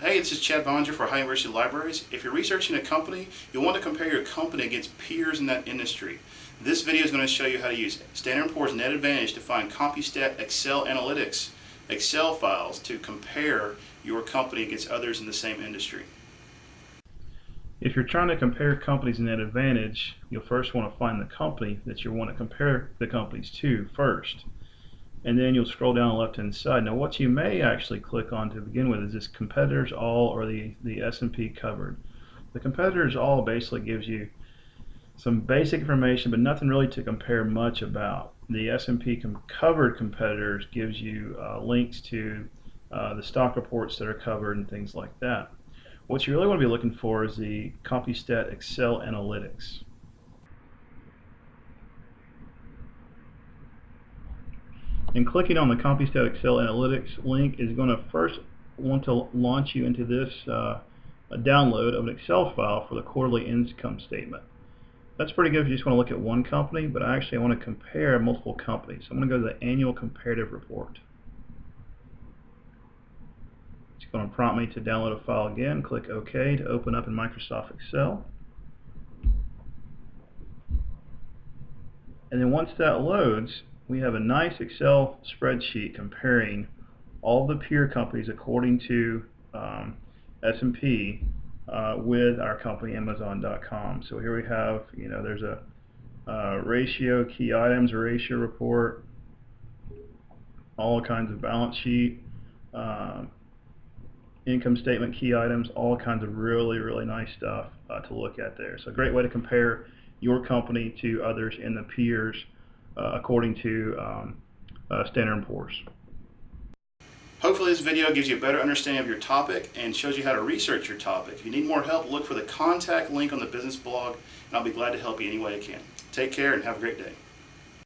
Hey, this is Chad Boeninger for Ohio University Libraries. If you're researching a company, you'll want to compare your company against peers in that industry. This video is going to show you how to use Standard & Poor's Net Advantage to find CompuStat Excel Analytics Excel files to compare your company against others in the same industry. If you're trying to compare companies in Net Advantage, you'll first want to find the company that you want to compare the companies to first and then you'll scroll down the left hand side. Now what you may actually click on to begin with is this competitors all or the, the S&P covered. The competitors all basically gives you some basic information but nothing really to compare much about. The S&P com covered competitors gives you uh, links to uh, the stock reports that are covered and things like that. What you really want to be looking for is the CompuStat Excel Analytics. And clicking on the CompuStat Excel Analytics link is going to first want to launch you into this uh, download of an Excel file for the quarterly income statement. That's pretty good if you just want to look at one company, but I actually want to compare multiple companies. So I'm going to go to the annual comparative report. It's going to prompt me to download a file again. Click OK to open up in Microsoft Excel. And then once that loads, we have a nice Excel spreadsheet comparing all the peer companies according to um, S&P uh, with our company Amazon.com. So here we have, you know, there's a uh, ratio, key items, ratio report, all kinds of balance sheet, uh, income statement, key items, all kinds of really, really nice stuff uh, to look at there. So a great way to compare your company to others in the peers according to um, uh, Standard & Poor's. Hopefully this video gives you a better understanding of your topic and shows you how to research your topic. If you need more help, look for the contact link on the business blog and I'll be glad to help you any way I can. Take care and have a great day.